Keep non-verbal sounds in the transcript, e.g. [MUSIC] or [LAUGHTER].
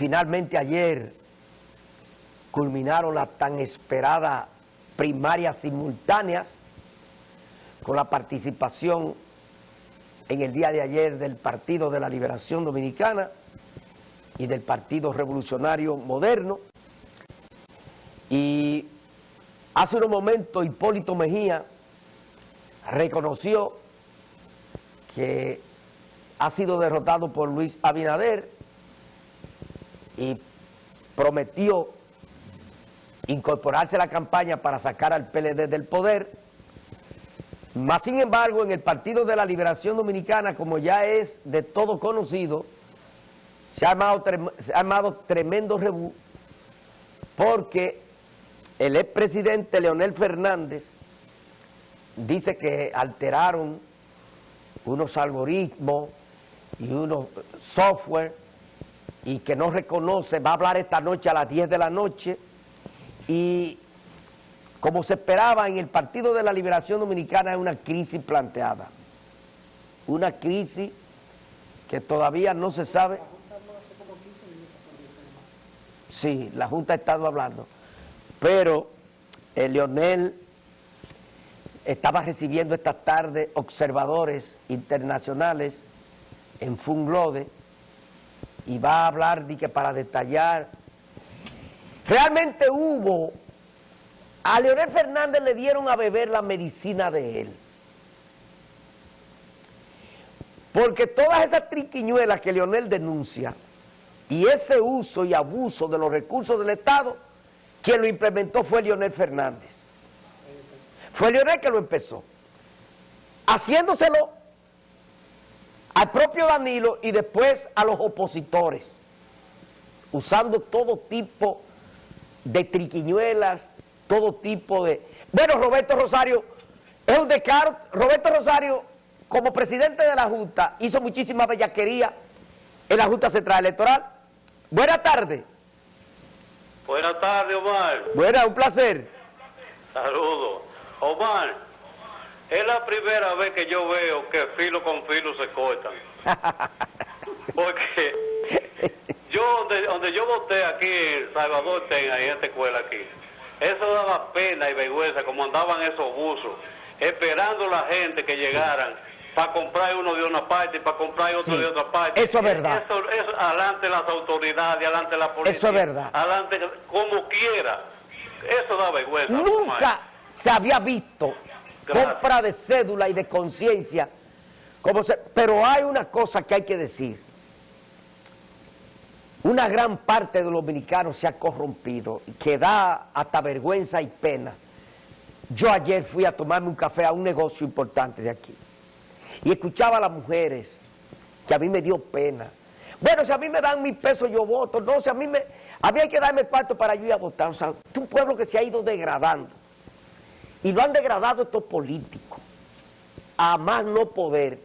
finalmente ayer culminaron las tan esperadas primarias simultáneas con la participación en el día de ayer del Partido de la Liberación Dominicana y del Partido Revolucionario Moderno. Y hace unos momentos Hipólito Mejía reconoció que ha sido derrotado por Luis Abinader y prometió incorporarse a la campaña para sacar al PLD del poder. Más sin embargo, en el Partido de la Liberación Dominicana, como ya es de todo conocido, se ha armado, se ha tremendo rebú porque el expresidente Leonel Fernández dice que alteraron unos algoritmos y unos software y que no reconoce, va a hablar esta noche a las 10 de la noche. Y como se esperaba en el Partido de la Liberación Dominicana es una crisis planteada, una crisis que todavía no se sabe. Sí, la Junta ha estado hablando, pero el Leonel estaba recibiendo esta tarde observadores internacionales en Funglode y va a hablar de que para detallar. Realmente hubo, a Leonel Fernández le dieron a beber la medicina de él. Porque todas esas triquiñuelas que Leonel denuncia y ese uso y abuso de los recursos del Estado, quien lo implementó fue Leonel Fernández. Fue Leonel que lo empezó. Haciéndoselo al propio Danilo y después a los opositores, usando todo tipo de triquiñuelas, todo tipo de... Bueno, Roberto Rosario es un descaro. Roberto Rosario, como presidente de la Junta, hizo muchísima bellaquería en la Junta Central Electoral. Buenas tardes. Buenas tardes, Omar. Buenas, un placer. Saludos. Omar, es la primera vez que yo veo que filo con filo se cortan. [LAUGHS] Porque yo, donde, yo voté aquí en Salvador Ten, en esta escuela aquí, eso daba pena y vergüenza, como andaban esos buzos, esperando la gente que llegaran para comprar uno de una parte y para comprar otro de otra parte. Eso es verdad. Eso, eso, adelante las autoridades, adelante la policía. Eso es verdad. Adelante, como quiera. Eso da vergüenza. Nunca se había visto compra de cédula y de conciencia. Pero hay una cosa que hay que decir. Una gran parte de los dominicanos se ha corrompido, que da hasta vergüenza y pena. Yo ayer fui a tomarme un café a un negocio importante de aquí y escuchaba a las mujeres, que a mí me dio pena. Bueno, si a mí me dan mil pesos yo voto, no, si a mí me, a mí hay que darme cuarto para yo ir a votar. O sea, es un pueblo que se ha ido degradando. Y lo han degradado estos políticos a más no poder.